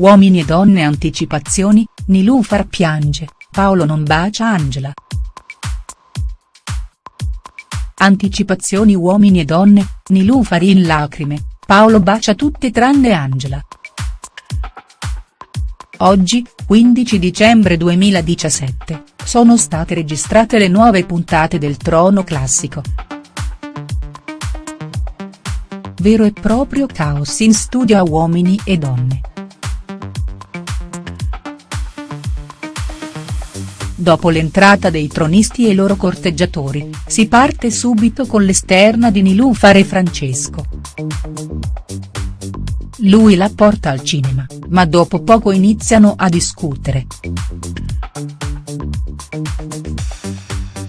Uomini e donne anticipazioni, Nilufar piange, Paolo non bacia Angela. Anticipazioni uomini e donne, Nilufar in lacrime, Paolo bacia tutte tranne Angela. Oggi, 15 dicembre 2017, sono state registrate le nuove puntate del Trono Classico. Vero e proprio caos in studio a uomini e donne. Dopo l'entrata dei tronisti e i loro corteggiatori, si parte subito con l'esterna di Nilufar e Francesco. Lui la porta al cinema, ma dopo poco iniziano a discutere.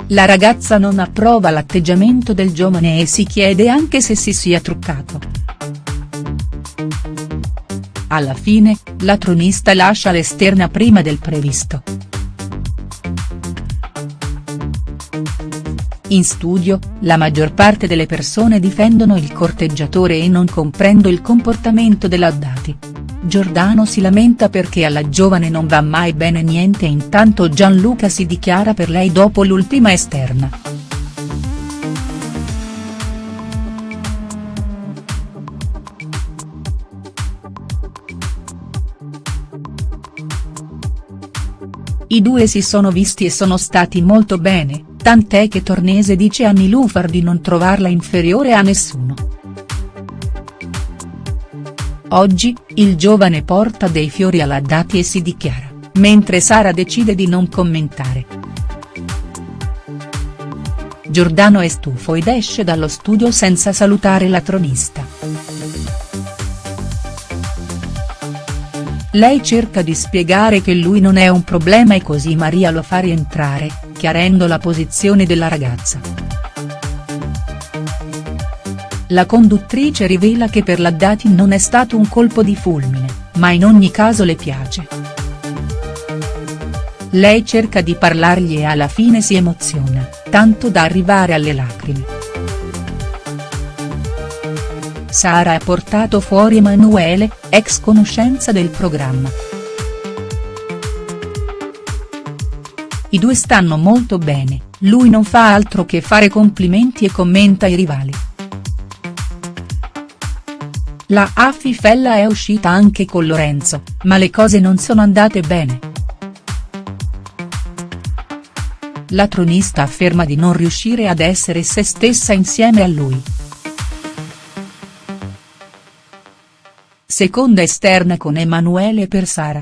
La ragazza non approva l'atteggiamento del giovane e si chiede anche se si sia truccato. Alla fine, la tronista lascia l'esterna prima del previsto. In studio, la maggior parte delle persone difendono il corteggiatore e non comprendo il comportamento dell'Addati. Giordano si lamenta perché alla giovane non va mai bene niente e intanto Gianluca si dichiara per lei dopo l'ultima esterna. I due si sono visti e sono stati molto bene, tant'è che Tornese dice a Nilufar di non trovarla inferiore a nessuno. Oggi, il giovane porta dei fiori alla Dati e si dichiara, mentre Sara decide di non commentare. Giordano è stufo ed esce dallo studio senza salutare la tronista. Lei cerca di spiegare che lui non è un problema e così Maria lo fa rientrare, chiarendo la posizione della ragazza. La conduttrice rivela che per la Dati non è stato un colpo di fulmine, ma in ogni caso le piace. Lei cerca di parlargli e alla fine si emoziona, tanto da arrivare alle lacrime. Sara ha portato fuori Emanuele, ex conoscenza del programma. I due stanno molto bene, lui non fa altro che fare complimenti e commenta i rivali. La Affifella è uscita anche con Lorenzo, ma le cose non sono andate bene. La tronista afferma di non riuscire ad essere se stessa insieme a lui. Seconda esterna con Emanuele per Sara.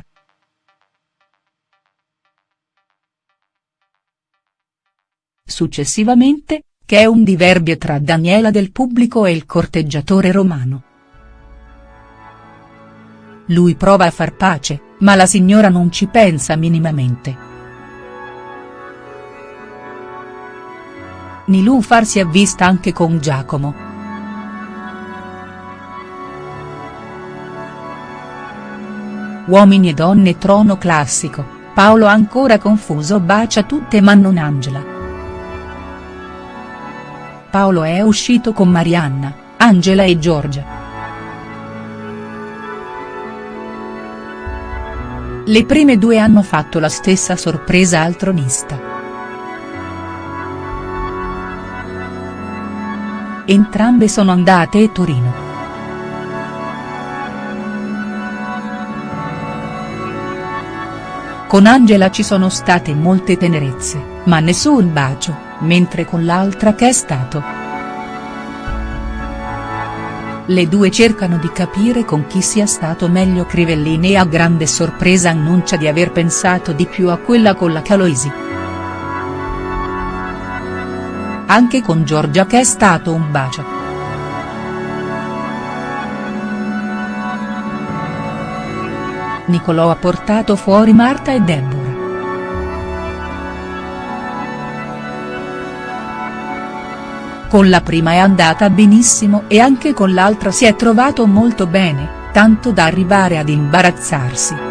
Successivamente, che è un diverbio tra Daniela del pubblico e il corteggiatore romano. Lui prova a far pace, ma la signora non ci pensa minimamente. Nilufar si è vista anche con Giacomo. Uomini e donne trono classico, Paolo ancora confuso bacia tutte ma non Angela. Paolo è uscito con Marianna, Angela e Giorgia. Le prime due hanno fatto la stessa sorpresa al tronista. Entrambe sono andate a Torino. Con Angela ci sono state molte tenerezze, ma nessun bacio, mentre con l'altra che è stato. Le due cercano di capire con chi sia stato meglio Crivellini e a grande sorpresa annuncia di aver pensato di più a quella con la Caloisi. Anche con Giorgia che è stato un bacio. Nicolò ha portato fuori Marta e Deborah. Con la prima è andata benissimo e anche con l'altra si è trovato molto bene, tanto da arrivare ad imbarazzarsi.